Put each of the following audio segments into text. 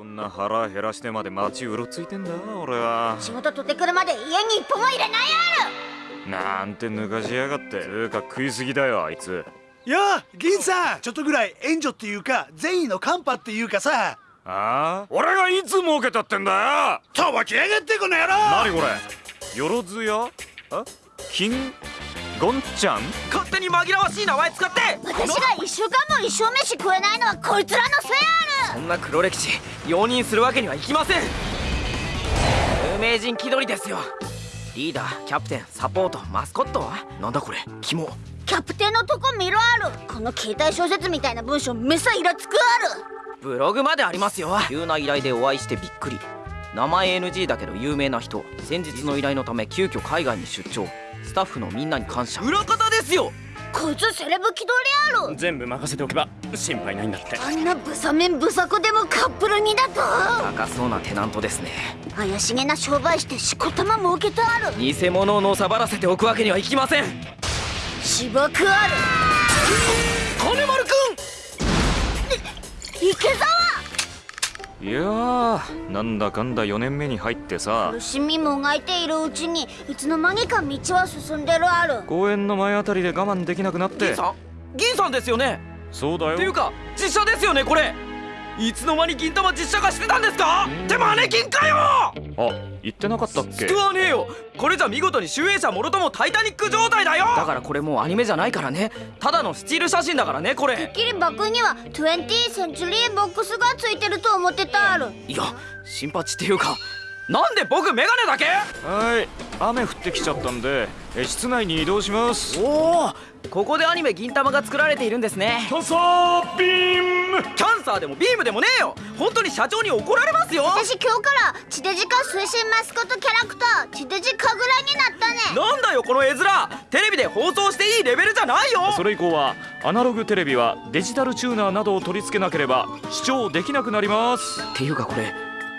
こんな腹減らしてまで街うろついてんだ俺は。仕事取ってくるまで家に一歩も入れないなんて抜かしやがってつうか食いすぎだよあいつ。いや銀さんちょっとぐらい援助っていうか善意のカンパっていうかさ。ああ？俺がいつ儲けたってんだ？よとぼきやがってこの野郎！何これ？よろずや？あ？金？ゴンちゃん？勝手に紛らわしい名前使って！私が一週間も一生飯食えないのはこいつらのせいある！そんな黒歴史容認するわけにはいきません！有名人気取りですよ。リーダーキャプテンサポートマスコットは？なんだこれ？肝。キャプテンのとこ見ろある！この携帯小説みたいな文章めさイラつくある！ブログまでありますよ。急な依頼でお会いしてびっくり名前 NG だけど有名な人先日の依頼のため急遽海外に出張。スタッフのみんなに感謝。裏方ですよ！こいつセレブ気取りある全部任せておけば心配ないんだって。あんなブサメンブサコでもカップルにだと？高そうなテナントですね。怪しげな商売してしこたま儲けてある。偽物をのさばらせておくわけにはいきません。芝くある。金丸く池澤いやーなんだかんだ4年目に入ってさ。苦しみもがいているうちにいつの間にか道は進んでるある。公園の前あたりで我慢できなくなって。ん銀さん銀さんですよね？そうだよ。っていうか実写ですよねこれいつの間に銀玉実写化してたんですか？ってマネキンかよ！あ言ってなかったっけ？救わねえよ！これじゃ見事に集英社もろともタイタニック状態だよ！だからこれもうアニメじゃないからね。ただのスチール写真だからねこてっれきりバッグには 20th センチュリーボックスがついてると思ってたある。いや新八っていうかなんで僕メガネだけ？はい雨降ってきちゃったんで。え室内に移動します。おおここでアニメ銀玉が作られているんですね。キャンサービーム。キャンサーでもビームでもねえよ。本当に社長に怒られますよ。私今日から地デジ化推進マスコットキャラクター地デジカグラになったね。なんだよこの絵面。テレビで放送していいレベルじゃないよ。それ以降はアナログテレビはデジタルチューナーなどを取り付けなければ視聴できなくなります。っていうかこれ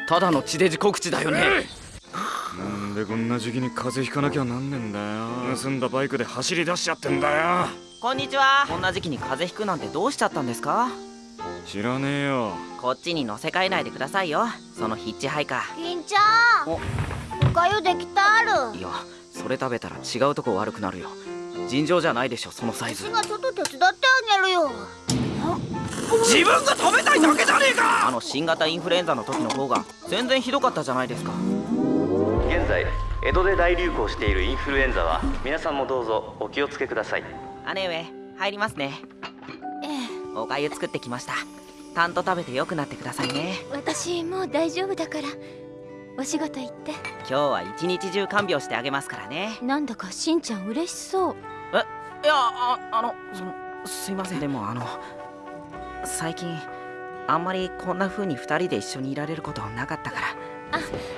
ただの地デジ告知だよねなんでこんな時期に風邪ひかなきゃなんねんだよ。盗んだバイクで走り出しちゃってんだよ。こんにちは。こんな時期に風邪ひくなんてどうしちゃったんですか？知らねえよ。こっちに乗せ替えないでくださいよ。そのヒッチハイカ銀ちゃん。お。かゆできたある。ーいやそれ食べたら違うとこ悪くなるよ。尋常じゃないでしょそのサイズ。私がちょっと手伝ってあげるよ。自分が食べたいだけじゃねえか！あの新型インフルエンザの時の方が全然ひどかったじゃないですか現在江戸で大流行しているインフルエンザは皆さんもどうぞお気をつけください。姉上入りますね。ええ。おかゆ作ってきました。たんと食べて良くなってくださいね。私もう大丈夫だからお仕事行って。今日は一日中看病してあげますからね。なんだかしんちゃん嬉しそう。いやああのそのすいません。でもあの最近あんまりこんな風に2人で一緒にいられることなかったから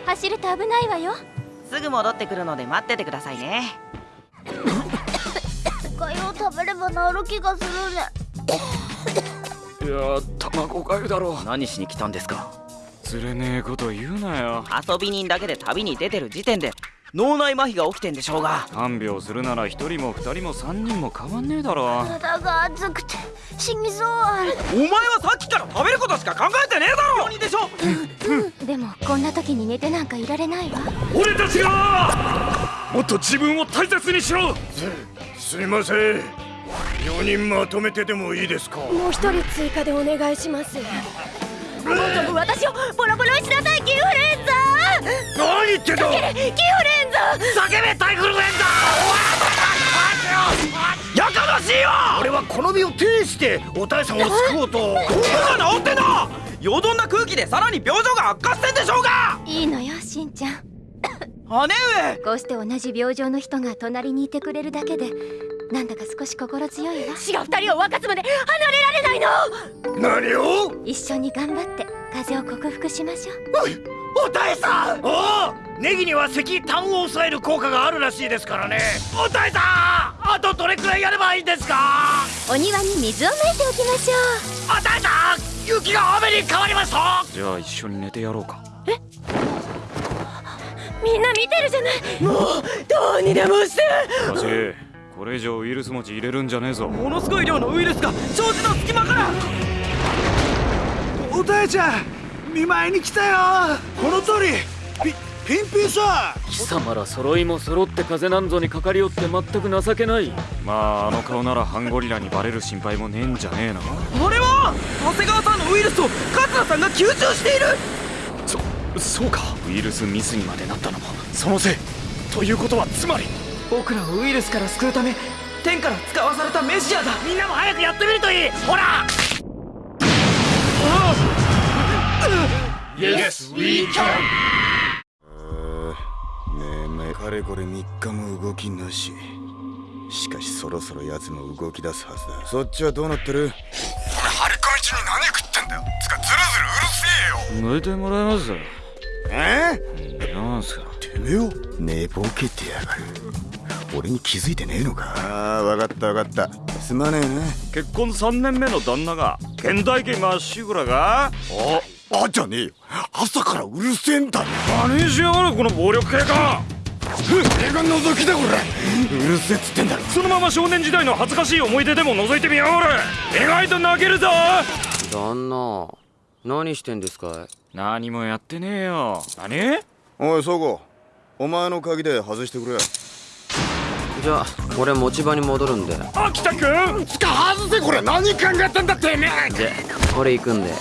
走ると危ないわよ。すぐ戻ってくるので待っててくださいね。おかゆを食べれば治る気がするね。いや卵かゆだろ。何しに来たんですか？釣れねえこと言うなよ。遊び人だけで旅に出てる時点で脳内麻痺が起きてんでしょうが。看病するなら一人も二人も三人も変わんねえだろ。体が熱くて死にそう。お前はさっきから食べることしか考えてねえだろ！でしょ？でもこんな時に寝てなんかいられないわ。俺たちが！もっと自分を大切にしろ！すいません。4人まとめてでもいいですか？もう一人追加でお願いします。もうとも私をボロボロにしなさいキンフルエンザ何言ってんだ！キンフルエンザ叫べタイフルエンザやかましいわ！俺はこの身を呈してお大さんを救おうと。僕が治ってんだよどんな空気でさらに病状が悪化してんでしょうが！いいのよしんちゃん。姉上。こうして同じ病状の人が隣にいてくれるだけでなんだか少し心強いわ。死が二人を分かつまで離れられないの！何を？一緒に頑張って風邪を克服しましょう。お大さん！おおネギには石炭を抑える効果があるらしいですからね。お大さんあとどれくらいやればいいんですか？お庭に水をまいておきましょお大さん雪が雨に変わりました！じゃあ一緒に寝てやろうか。うみんな見てるじゃない。もうどうにでもして！しかしこれ以上ウイルス持ち入れるんじゃねえぞ。ものすごい量のウイルスが障子の隙間からお大ちゃん見舞いに来たよ。この通り。ピピンピンさ貴様ら揃いも揃って風なんぞにかかりよって全く情けない。まああの顔ならハンゴリラにバレる心配もねえんじゃねえの。あれは長谷川さんのウイルスを桂さんが吸収している。そうか。ウイルスミスにまでなったのもそのせい。ということはつまり。僕らをウイルスから救うため天から使わされたメシアだ。みんなも早くやってみるといい。ほら Yes, we can! ねえかれこれ3日も動きなし。しかしそろそろ奴も動き出すはずだ。そっちはどうなってる？張り込み中に何食ってんだよ。つかずるずるうるせえよ。抜いてもらえますえ？なんすか？てめえを？寝ぼけてやがる。俺に気づいてねえのか？ああ分かった分かった。すまねえな結婚3年目の旦那が現代家まっしぐらが。ああじゃねえよ。朝からうるせえんだよ何しやがるこの暴力系か俺が覗きだこれ。うるせえっつってんだろ。そのまま少年時代の恥ずかしい思い出でも覗いてみやがれ。意外と泣けるぞ。旦那何してんですかい？何もやってねえよ。何？おいそこお前の鍵で外してくれ。じゃあ俺持ち場に戻るんで。秋田君つか外せこれ。何考えてんだてめえ。で俺行くんで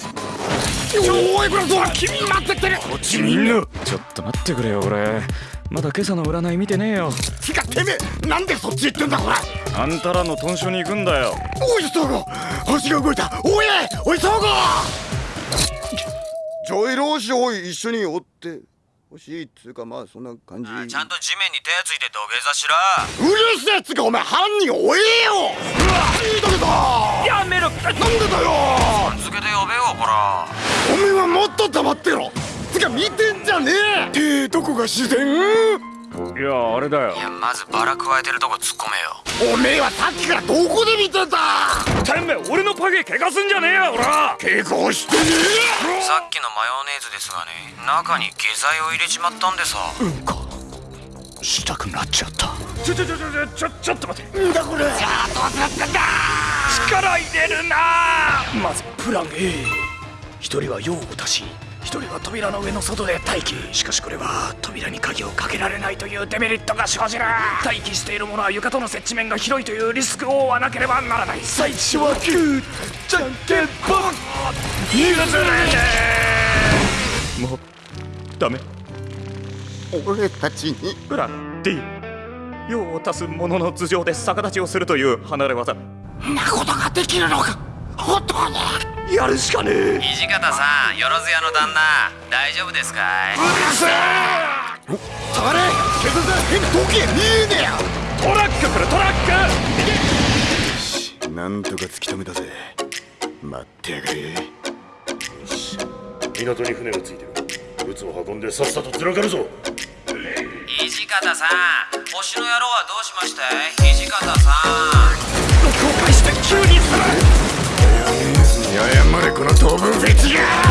おいこれそう君待ってってるこっちみんなちょっと待ってくれよ俺まだ今朝の占い見てねえよ。つかてめえ。なんでそっち行ってんだこれ。あんたらの豚書に行くんだよ。おいそこ星が動いた。おいおいそこジョイロー氏おい。一緒に追ってほしいっつうかまあそんな感じ。ちゃんと地面に手ついて土下座しろ。うるせえっつうかお前犯人追えよ。うわいいだけだやめろなんでだよ。続けて呼べよこら。おめえはもっと黙ってろ。つか見てんじゃねえ。てどこが自然？いやあれだよ。いやまずバラ加えてるとこ突っ込めよ。おめえはさっきからどこで見てた？てめえ俺のパゲ怪我すんじゃねえよほら。結構してねさっきのマヨネーズですがね中に下剤を入れちまったんでさ。えしたくなっちゃった。ちょちょちょちょちょちょっと待ってんだこれ力入れるなまずプラン A 一人は用を足し一人は扉の上の外で待機。しかしこれは扉に鍵をかけられないというデメリットが生じる。待機している者は床との接地面が広いというリスクを負わなければならない。最初はグーじゃんけんぽん譲れ。ねえもうダメ。俺たちに。プラン D 用を足す者の頭上で逆立ちをするという離れ技なことができるのか。本当にやるしかねえ。土方さんよろずやの旦那大丈夫ですかい？下がれ警察だ変時計見えねえや！トラック来るトラック！なんとか突き止めたぜ。待ってやがれ。港に船がついてる。物を運んでさっさとずらかるぞ。土方さん星の野郎はどうしましたい？土方さん。後悔して急にするこの当分フェチが。